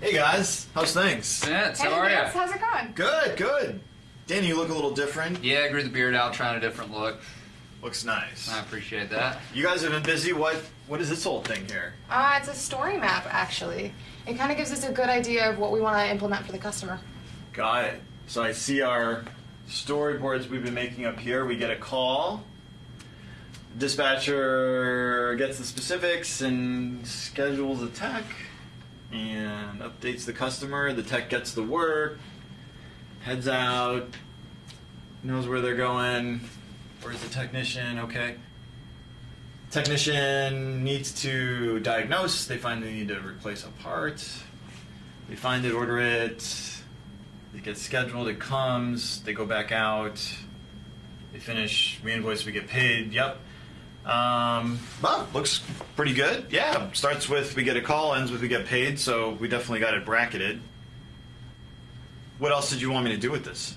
Hey guys, how's things? Vince, Hey, how are Vince, you? how's it going? Good, good. Danny, you look a little different. Yeah, I grew the beard out, trying a different look. Looks nice. I appreciate that. You guys have been busy. What what is this whole thing here? Uh, it's a story map, actually. It kind of gives us a good idea of what we want to implement for the customer. Got it. So I see our storyboards we've been making up here. We get a call. Dispatcher gets the specifics and schedules a tech and updates the customer. The tech gets the work, heads out, knows where they're going. Where's the technician? Okay. Technician needs to diagnose. They find they need to replace a part. They find it, order it. It gets scheduled. It comes. They go back out. They finish. We invoice. We get paid. Yep. Um, well, looks pretty good. Yeah. Starts with we get a call. Ends with we get paid. So we definitely got it bracketed. What else did you want me to do with this?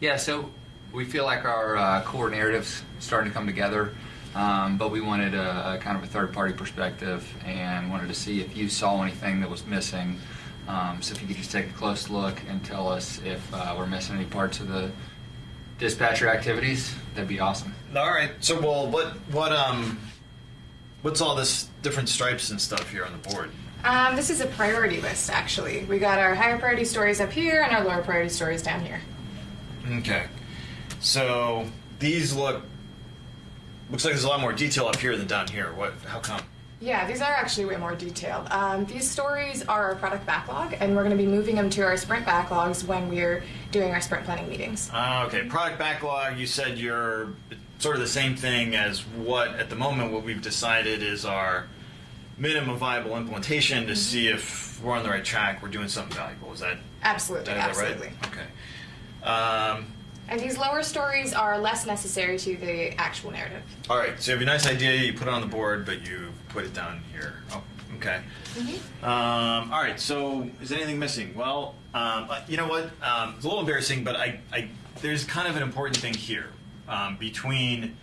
Yeah, so we feel like our uh, core narrative's starting to come together, um, but we wanted a, a kind of a third-party perspective and wanted to see if you saw anything that was missing. Um, so if you could just take a close look and tell us if uh, we're missing any parts of the dispatcher activities, that'd be awesome. All right. So, well, what what um, what's all this different stripes and stuff here on the board? Um, this is a priority list, actually. We got our higher priority stories up here and our lower priority stories down here. Okay. So these look looks like there's a lot more detail up here than down here. What? How come? Yeah, these are actually way more detailed. Um, these stories are our product backlog, and we're going to be moving them to our sprint backlogs when we're doing our sprint planning meetings. Ah, okay. Product backlog. You said you're sort of the same thing as what at the moment what we've decided is our minimum viable implementation to see if we're on the right track. We're doing something valuable. Is that Absolutely, that absolutely. right? Okay. Um, And these lower stories are less necessary to the actual narrative. all right. So you have a nice idea. You put it on the board, but you put it down here. Oh, okay. Um, all right. So is anything missing? Well, um, uh, you know what? Um, it's a little embarrassing, but I, I there's kind of an important thing here um, between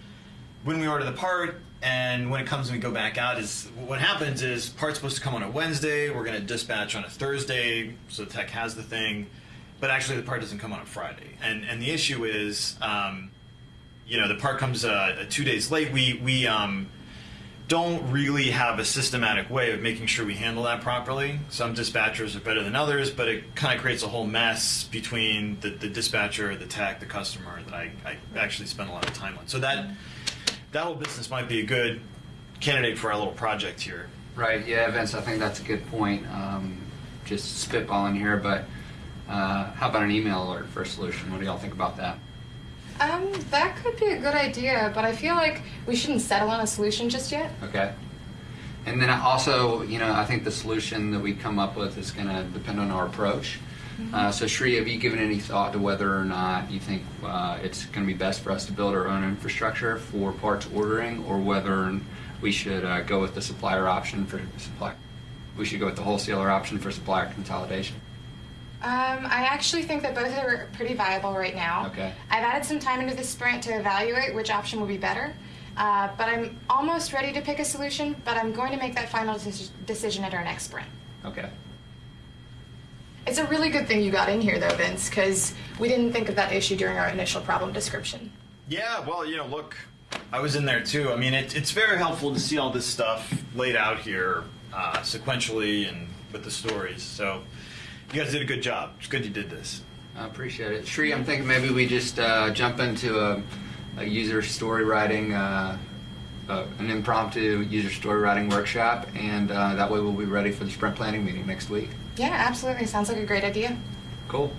when we order the part and when it comes and we go back out. Is what happens is part's supposed to come on a Wednesday. We're going to dispatch on a Thursday, so tech has the thing, but actually the part doesn't come on a Friday. And and the issue is. Um, you know the part comes uh, two days late. We we um, don't really have a systematic way of making sure we handle that properly. Some dispatchers are better than others, but it kind of creates a whole mess between the, the dispatcher, the tech, the customer that I, I actually spend a lot of time on. So that that whole business might be a good candidate for our little project here. Right, yeah, Vince, I think that's a good point. Um, just spitballing here, but uh, how about an email alert for a solution? What do y'all think about that? Um, that could be a good idea, but I feel like we shouldn't settle on a solution just yet. Okay. And then I also, you know, I think the solution that we come up with is going to depend on our approach. Uh, so, Shri, have you given any thought to whether or not you think uh, it's going to be best for us to build our own infrastructure for parts ordering, or whether we should uh, go with the supplier option for supply? We should go with the wholesaler option for supplier consolidation. Um, I actually think that both are pretty viable right now. Okay. I've added some time into the sprint to evaluate which option will be better, uh, but I'm almost ready to pick a solution, but I'm going to make that final deci- decision at our next sprint. Okay. It's a really good thing you got in here, though, Vince, because we didn't think of that issue during our initial problem description. Yeah, well, you know, look, I was in there too. I mean, it, it's very helpful to see all this stuff laid out here uh, sequentially and with the stories. So you guys did a good job. It's good you did this. I appreciate it. Shri, I'm thinking maybe we just uh, jump into a, a user story writing, uh, uh, an impromptu user story writing workshop, and uh, that way we'll be ready for the sprint planning meeting next week. Yeah, absolutely. Sounds like a great idea. Cool.